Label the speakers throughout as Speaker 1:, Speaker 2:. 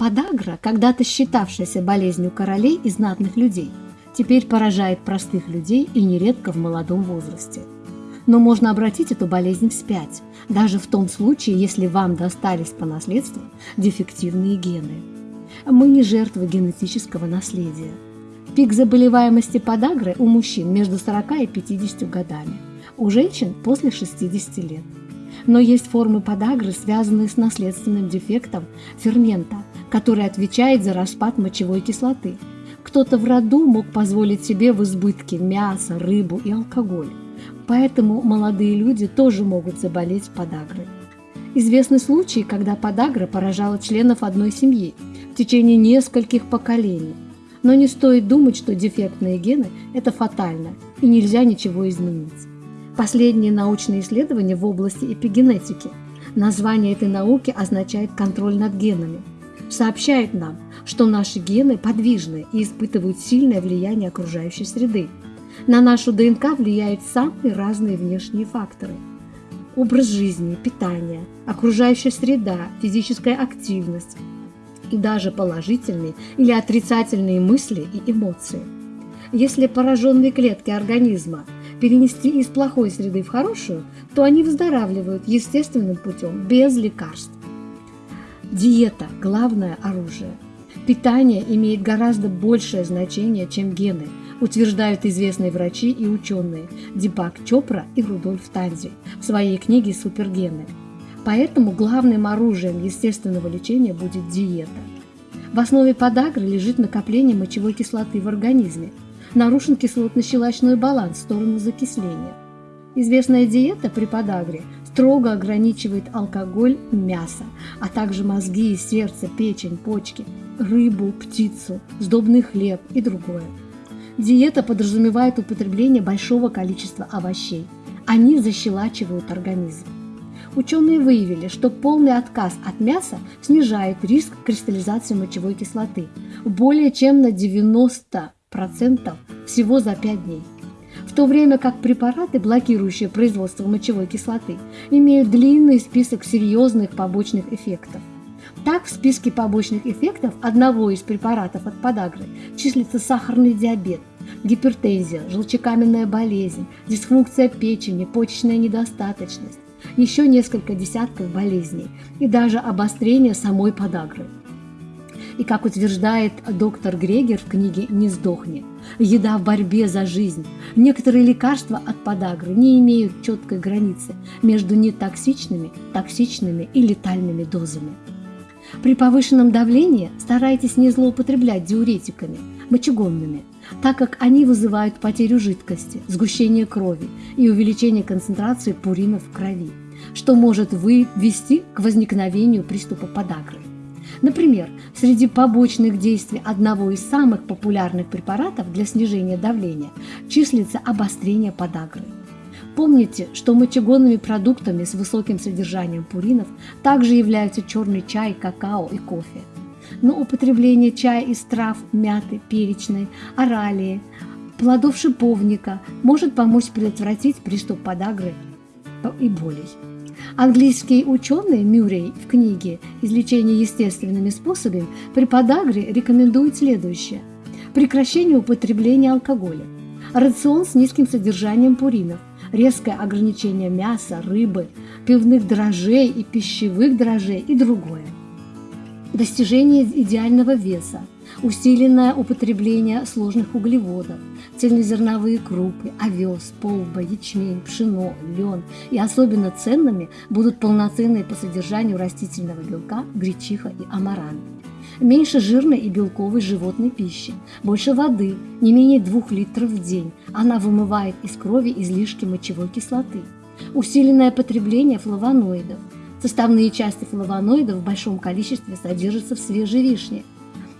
Speaker 1: Подагра, когда-то считавшаяся болезнью королей и знатных людей, теперь поражает простых людей и нередко в молодом возрасте. Но можно обратить эту болезнь вспять, даже в том случае, если вам достались по наследству дефективные гены. Мы не жертвы генетического наследия. Пик заболеваемости подагры у мужчин между 40 и 50 годами, у женщин после 60 лет. Но есть формы подагры, связанные с наследственным дефектом фермента, который отвечает за распад мочевой кислоты. Кто-то в роду мог позволить себе в избытке мясо, рыбу и алкоголь. Поэтому молодые люди тоже могут заболеть подагрой. Известны случаи, когда подагра поражала членов одной семьи в течение нескольких поколений. Но не стоит думать, что дефектные гены – это фатально, и нельзя ничего изменить. Последние научные исследования в области эпигенетики. Название этой науки означает контроль над генами. Сообщает нам, что наши гены подвижны и испытывают сильное влияние окружающей среды. На нашу ДНК влияют самые разные внешние факторы. Образ жизни, питание, окружающая среда, физическая активность и даже положительные или отрицательные мысли и эмоции. Если пораженные клетки организма перенести из плохой среды в хорошую, то они выздоравливают естественным путем, без лекарств. Диета – главное оружие. Питание имеет гораздо большее значение, чем гены, утверждают известные врачи и ученые Дипак Чопра и Рудольф Танзи в своей книге «Супергены». Поэтому главным оружием естественного лечения будет диета. В основе подагры лежит накопление мочевой кислоты в организме – нарушен кислотно-щелочной баланс в сторону закисления. Известная диета при подагре строго ограничивает алкоголь, мясо, а также мозги, сердце, печень, почки, рыбу, птицу, сдобный хлеб и другое. Диета подразумевает употребление большого количества овощей. Они защелачивают организм. Ученые выявили, что полный отказ от мяса снижает риск кристаллизации мочевой кислоты более чем на 90 процентов всего за 5 дней. То время как препараты, блокирующие производство мочевой кислоты, имеют длинный список серьезных побочных эффектов. Так, в списке побочных эффектов одного из препаратов от подагры числится сахарный диабет, гипертензия, желчекаменная болезнь, дисфункция печени, почечная недостаточность, еще несколько десятков болезней и даже обострение самой подагры. И как утверждает доктор Грегер в книге «Не сдохни», еда в борьбе за жизнь. Некоторые лекарства от подагры не имеют четкой границы между нетоксичными, токсичными и летальными дозами. При повышенном давлении старайтесь не злоупотреблять диуретиками, мочегонными, так как они вызывают потерю жидкости, сгущение крови и увеличение концентрации пуринов в крови, что может вывести к возникновению приступа подагры. Например, среди побочных действий одного из самых популярных препаратов для снижения давления числится обострение подагры. Помните, что мочегонными продуктами с высоким содержанием пуринов также являются черный чай, какао и кофе. Но употребление чая из трав, мяты, перечной, оралии, плодов шиповника может помочь предотвратить приступ подагры и болей. Английский ученый Мюррей в книге «Излечение естественными способами» при подагре рекомендует следующее. Прекращение употребления алкоголя, рацион с низким содержанием пуринов, резкое ограничение мяса, рыбы, пивных дрожжей и пищевых дрожжей и другое. Достижение идеального веса, усиленное употребление сложных углеводов, цельнозерновые крупы, овес, полба, ячмень, пшено, лен и особенно ценными будут полноценные по содержанию растительного белка гречиха и амарант. Меньше жирной и белковой животной пищи, больше воды, не менее 2 литров в день. Она вымывает из крови излишки мочевой кислоты. Усиленное потребление флавоноидов. Составные части флавоноидов в большом количестве содержатся в свежей вишне,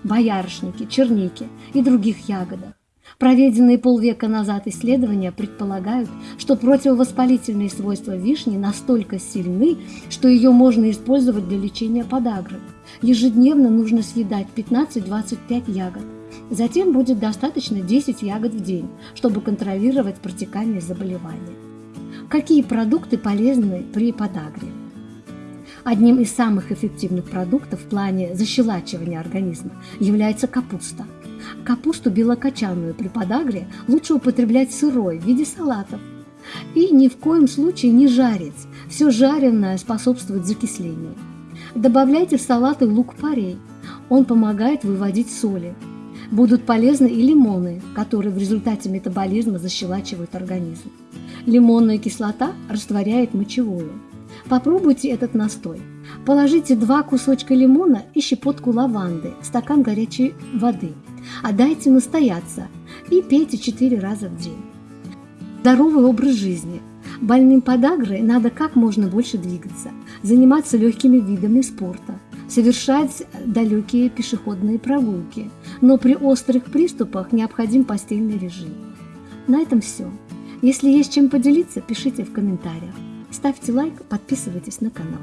Speaker 1: боярышнике, чернике и других ягодах. Проведенные полвека назад исследования предполагают, что противовоспалительные свойства вишни настолько сильны, что ее можно использовать для лечения подагры. Ежедневно нужно съедать 15-25 ягод. Затем будет достаточно 10 ягод в день, чтобы контролировать протекание заболевания. Какие продукты полезны при подагре? Одним из самых эффективных продуктов в плане защелачивания организма является капуста. Капусту белокочанную при подагре лучше употреблять сырой в виде салатов. И ни в коем случае не жарить. Все жареное способствует закислению. Добавляйте в салаты лук-порей. Он помогает выводить соли. Будут полезны и лимоны, которые в результате метаболизма защелачивают организм. Лимонная кислота растворяет мочевую. Попробуйте этот настой. Положите два кусочка лимона и щепотку лаванды в стакан горячей воды. Отдайте настояться и пейте 4 раза в день. Здоровый образ жизни. Больным подагрой надо как можно больше двигаться, заниматься легкими видами спорта, совершать далекие пешеходные прогулки, но при острых приступах необходим постельный режим. На этом все. Если есть чем поделиться, пишите в комментариях. Ставьте лайк, подписывайтесь на канал.